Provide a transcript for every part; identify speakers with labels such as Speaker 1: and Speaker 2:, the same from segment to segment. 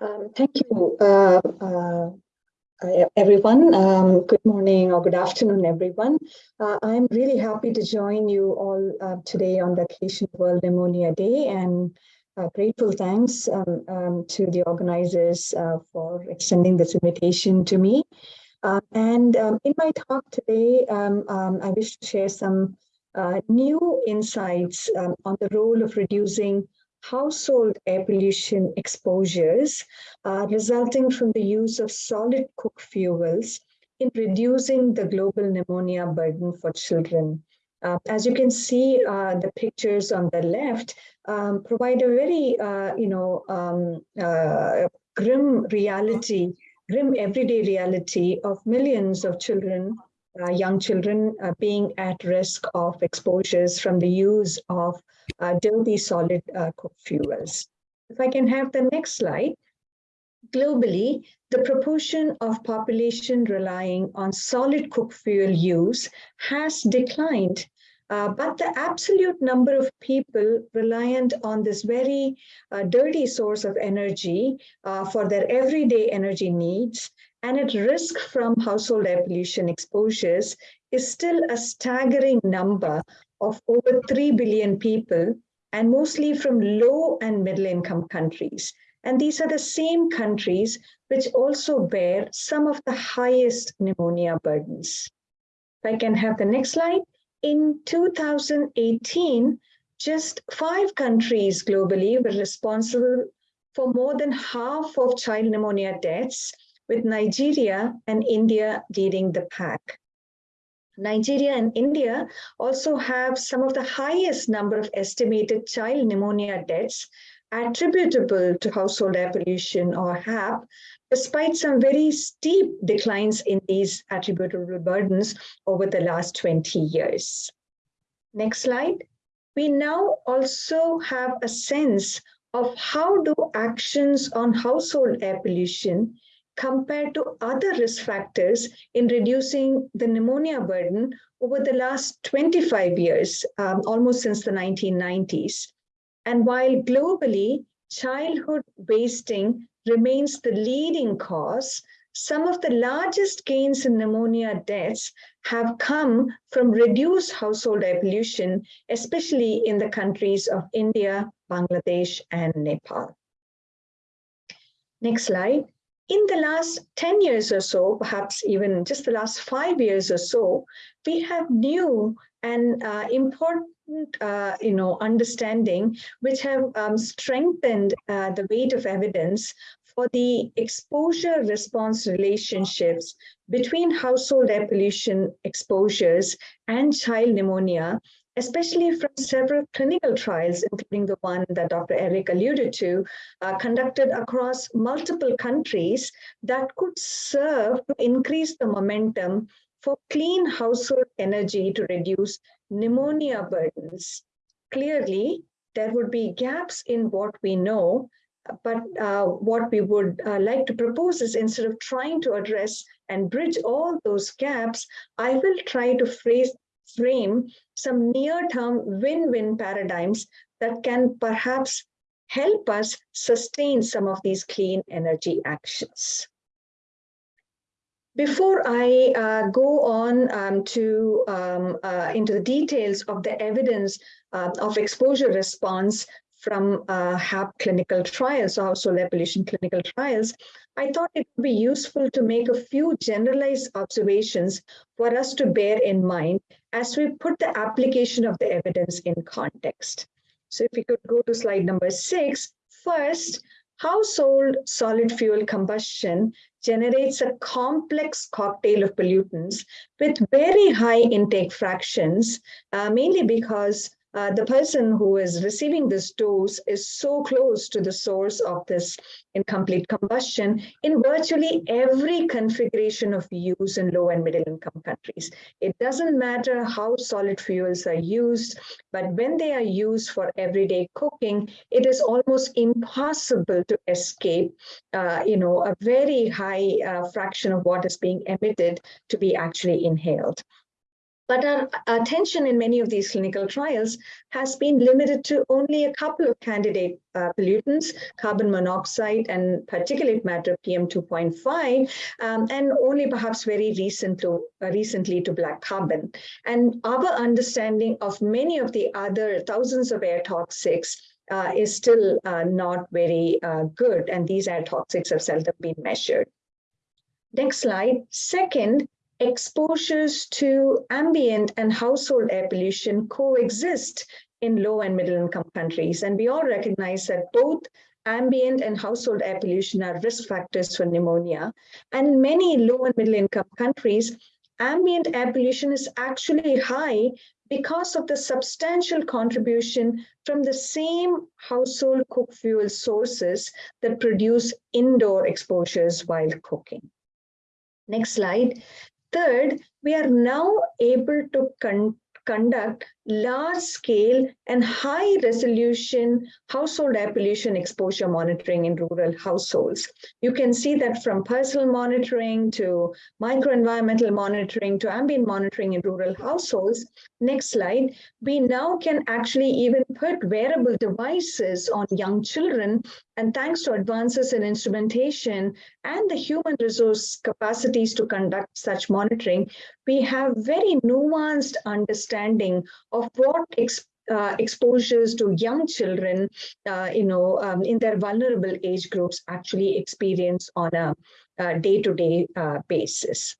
Speaker 1: Um, thank you, uh, uh, everyone. Um, good morning or good afternoon, everyone. Uh, I'm really happy to join you all uh, today on the of World Pneumonia Day and uh, grateful thanks um, um, to the organizers uh, for extending this invitation to me. and um, in my talk today, um, I wish to share some new insights on the role of reducing household air pollution exposures uh, resulting from the use of solid cook fuels in reducing the global pneumonia burden for children. Uh, as you can see, uh, the pictures on the left um, provide a very, uh, you know, um, uh, grim reality, grim everyday reality of millions of children uh, young children uh, being at risk of exposures from the use of dirty solid uh, fuels. If I can have the next slide. Globally, the proportion of population relying on solid cook fuel use has declined, uh, but the absolute number of people reliant on this very uh, dirty source of energy uh, for their everyday energy needs and at risk from household air pollution exposures is still a staggering number of over 3 billion people and mostly from low and middle income countries. And these are the same countries which also bear some of the highest pneumonia burdens. If I can have the next slide. In 2018, just five countries globally were responsible for more than half of child pneumonia deaths with Nigeria and India leading the pack. Nigeria and India also have some of the highest number of estimated child pneumonia deaths attributable to household air pollution or HAP, despite some very steep declines in these attributable burdens over the last 20 years. Next slide. We now also have a sense of how do actions on household air pollution compared to other risk factors in reducing the pneumonia burden over the last 25 years, um, almost since the 1990s. And while globally, childhood wasting remains the leading cause, some of the largest gains in pneumonia deaths have come from reduced household air pollution, especially in the countries of India, Bangladesh, and Nepal. Next slide in the last 10 years or so, perhaps even just the last five years or so, we have new and uh, important uh, you know, understanding which have um, strengthened uh, the weight of evidence for the exposure response relationships between household air pollution exposures and child pneumonia especially from several clinical trials, including the one that Dr. Eric alluded to, uh, conducted across multiple countries that could serve to increase the momentum for clean household energy to reduce pneumonia burdens. Clearly, there would be gaps in what we know, but uh, what we would uh, like to propose is instead of trying to address and bridge all those gaps, I will try to phrase frame some near-term win-win paradigms that can perhaps help us sustain some of these clean energy actions. Before I uh, go on um, to um, uh, into the details of the evidence uh, of exposure response from uh, HAP clinical trials, or air pollution clinical trials, I thought it would be useful to make a few generalized observations for us to bear in mind as we put the application of the evidence in context. So if we could go to slide number six, first, household solid fuel combustion generates a complex cocktail of pollutants with very high intake fractions, uh, mainly because uh, the person who is receiving this dose is so close to the source of this incomplete combustion in virtually every configuration of use in low and middle income countries. It doesn't matter how solid fuels are used, but when they are used for everyday cooking, it is almost impossible to escape, uh, you know, a very high uh, fraction of what is being emitted to be actually inhaled. But our attention in many of these clinical trials has been limited to only a couple of candidate uh, pollutants, carbon monoxide and particulate matter PM2.5, um, and only perhaps very recent to, uh, recently to black carbon. And our understanding of many of the other thousands of air toxics uh, is still uh, not very uh, good, and these air toxics have seldom been measured. Next slide. Second, exposures to ambient and household air pollution coexist in low and middle income countries. And we all recognize that both ambient and household air pollution are risk factors for pneumonia. And in many low and middle income countries, ambient air pollution is actually high because of the substantial contribution from the same household cook fuel sources that produce indoor exposures while cooking. Next slide. Third, we are now able to con conduct large scale and high resolution household air pollution exposure monitoring in rural households. You can see that from personal monitoring to microenvironmental monitoring to ambient monitoring in rural households. Next slide, we now can actually even put wearable devices on young children and thanks to advances in instrumentation and the human resource capacities to conduct such monitoring, we have very nuanced understanding of what ex uh, exposures to young children, uh, you know, um, in their vulnerable age groups actually experience on a day-to-day -day, uh, basis.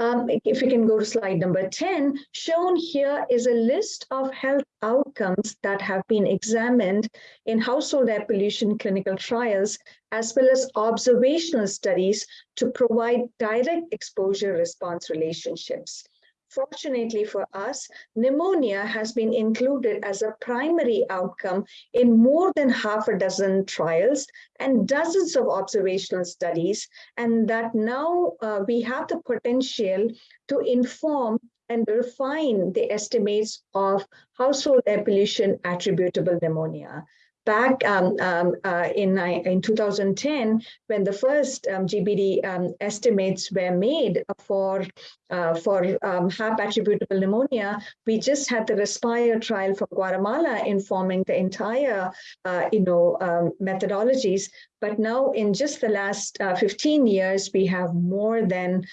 Speaker 1: Um, if we can go to slide number 10, shown here is a list of health outcomes that have been examined in household air pollution clinical trials, as well as observational studies to provide direct exposure response relationships. Fortunately for us, pneumonia has been included as a primary outcome in more than half a dozen trials and dozens of observational studies, and that now uh, we have the potential to inform and refine the estimates of household air pollution attributable pneumonia back um, um, uh, in, in 2010, when the first um, GBD um, estimates were made for, uh, for um, HAP attributable pneumonia, we just had the Respire trial from Guatemala informing the entire, uh, you know, um, methodologies. But now in just the last uh, 15 years, we have more than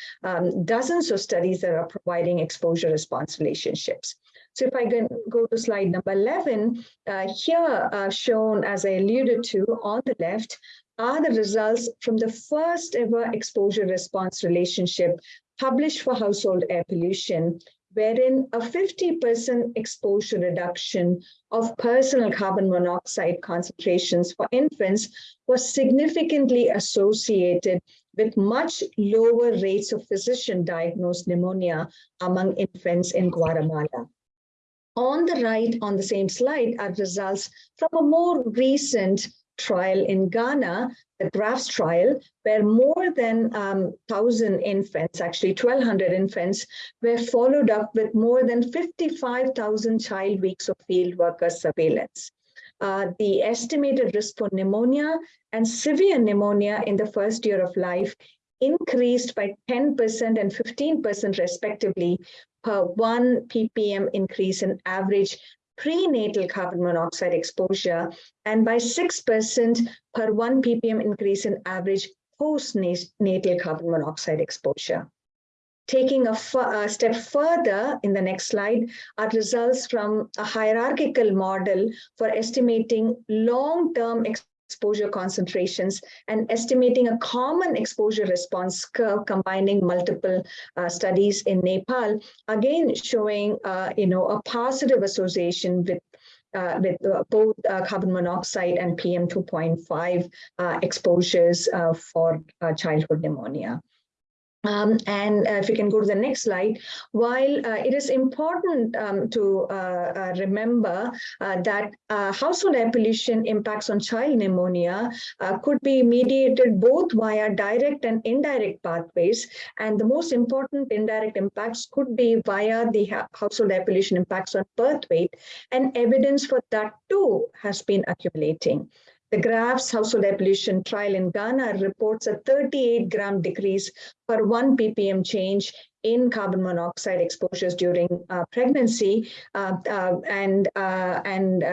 Speaker 1: dozens of studies that are providing exposure response relationships. So if I can go to slide number 11, uh, here uh, shown as I alluded to on the left are the results from the first ever exposure response relationship published for household air pollution, wherein a 50% exposure reduction of personal carbon monoxide concentrations for infants was significantly associated with much lower rates of physician diagnosed pneumonia among infants in Guatemala. On the right, on the same slide, are results from a more recent trial in Ghana, the GRAPHS trial, where more than um, 1,000 infants, actually 1,200 infants, were followed up with more than 55,000 child weeks of field worker surveillance. Uh, the estimated risk for pneumonia and severe pneumonia in the first year of life increased by 10% and 15% respectively per one ppm increase in average prenatal carbon monoxide exposure and by 6% per 1 ppm increase in average postnatal carbon monoxide exposure. Taking a, a, step further in the next slide are results from a hierarchical model for estimating long-term exposure concentrations and estimating a common exposure response curve combining multiple uh, studies in Nepal, again showing uh, you know a positive association with uh, with uh, both uh, carbon monoxide and PM2.5 uh, exposures for childhood pneumonia. Um, and uh, if you can go to the next slide, while uh, it is important um, to uh, uh remember uh, that uh, household air pollution impacts on child pneumonia could be mediated both via direct and indirect pathways, and the most important indirect impacts could be via the household air pollution impacts on birth weight, and evidence for that too has been accumulating. The GRAPHS household pollution trial in Ghana reports a 38 gram decrease per 1 ppm change in carbon monoxide exposures during uh, pregnancy. Uh, uh, and uh, and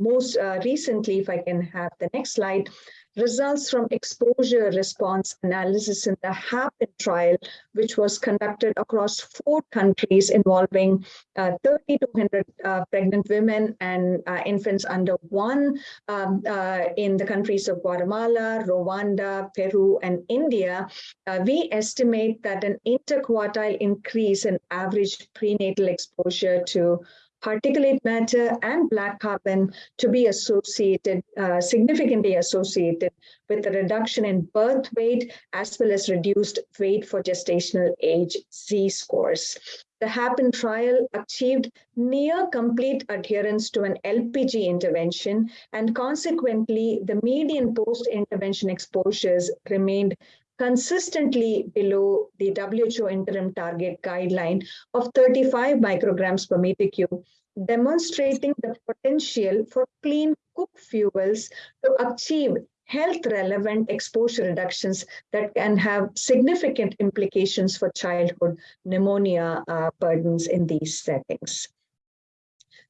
Speaker 1: most recently, if I can have the next slide, results from exposure response analysis in the HAPIN trial, which was conducted across four countries involving uh, 30 to 100 uh, pregnant women and uh, infants under one um, uh, in the countries of Guatemala, Rwanda, Peru, and India. Uh, we estimate that an interquartile increase in average prenatal exposure to particulate matter and black carbon to be associated, uh, significantly associated with the reduction in birth weight as well as reduced weight for gestational age Z-scores. The HAPIN trial achieved near complete adherence to an LPG intervention and consequently the median post-intervention exposures remained consistently below the WHO interim target guideline of 35 micrograms per meter cube, demonstrating the potential for clean cook fuels to achieve health relevant exposure reductions that can have significant implications for childhood pneumonia uh, burdens in these settings.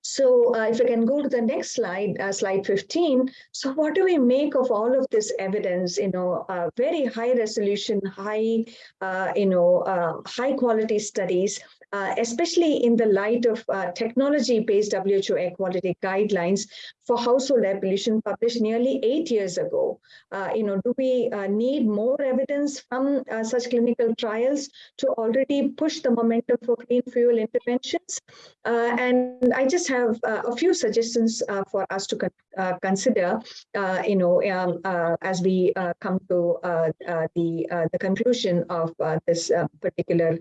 Speaker 1: So uh, if I can go to the next slide, uh, slide 15. So what do we make of all of this evidence, you know, uh, very high resolution, high, uh, you know, uh, high quality studies uh, especially in the light of technology-based WHO air quality guidelines for household air pollution published nearly eight years ago. You know, do we need more evidence from such clinical trials to already push the momentum for clean fuel interventions? And I just have a few suggestions for us to con consider, you know, um, as we come to the, the conclusion of this particular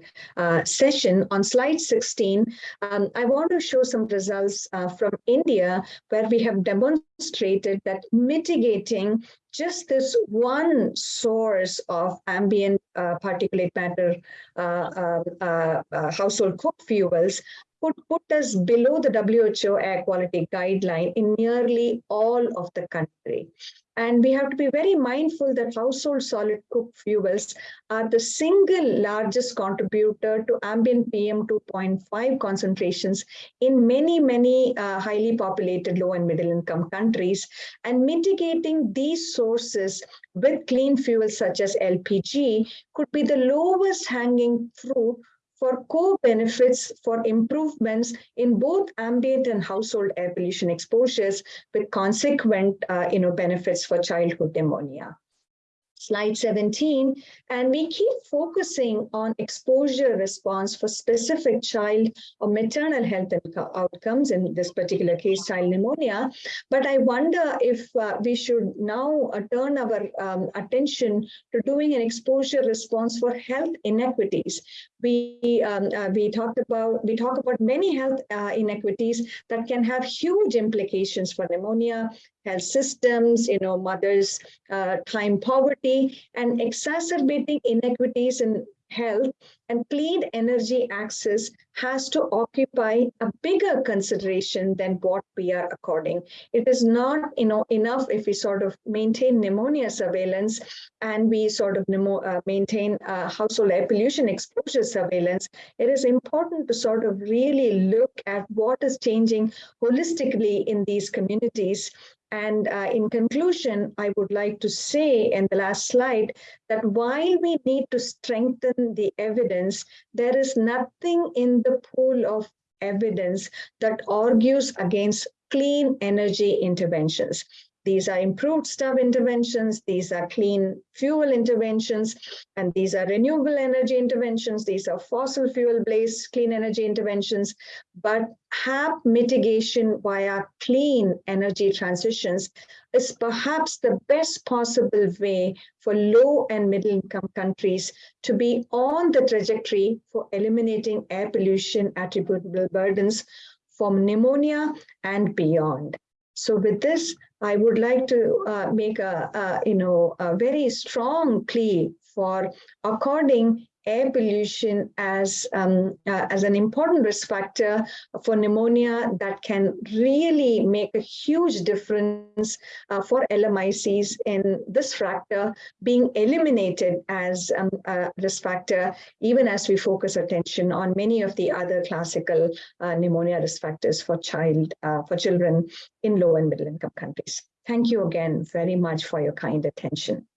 Speaker 1: session. On slide 16, um, I want to show some results uh, from India where we have demonstrated that mitigating just this one source of ambient uh, particulate matter uh, um, uh, uh, household cook fuels could put us below the WHO air quality guideline in nearly all of the country. And we have to be very mindful that household solid cooked fuels are the single largest contributor to ambient PM 2.5 concentrations in many, many uh, highly populated low and middle income countries. And mitigating these sources with clean fuels such as LPG could be the lowest hanging fruit for co-benefits for improvements in both ambient and household air pollution exposures with consequent uh, you know, benefits for childhood pneumonia slide 17, and we keep focusing on exposure response for specific child or maternal health outcomes, in this particular case, child pneumonia. But I wonder if uh, we should now uh, turn our um, attention to doing an exposure response for health inequities. We um, uh, we talked about we talk about many health uh, inequities that can have huge implications for pneumonia, health systems, you know, mothers' uh, time poverty, and exacerbating inequities in health and clean energy access has to occupy a bigger consideration than what we are according. It is not you know, enough if we sort of maintain pneumonia surveillance and we sort of uh, maintain uh, household air pollution exposure surveillance. It is important to sort of really look at what is changing holistically in these communities and uh, in conclusion, I would like to say in the last slide that while we need to strengthen the evidence, there is nothing in the pool of evidence that argues against clean energy interventions. These are improved stuff interventions, these are clean fuel interventions, and these are renewable energy interventions, these are fossil fuel-based clean energy interventions, but HAP mitigation via clean energy transitions is perhaps the best possible way for low and middle income countries to be on the trajectory for eliminating air pollution attributable burdens from pneumonia and beyond. So with this, I would like to uh, make a, a, you know, a very strong plea for according air pollution as, um, uh, as an important risk factor for pneumonia that can really make a huge difference uh, for LMICs in this factor being eliminated as um, a risk factor, even as we focus attention on many of the other classical uh, pneumonia risk factors for child, uh, for children in low and middle income countries. Thank you again very much for your kind attention.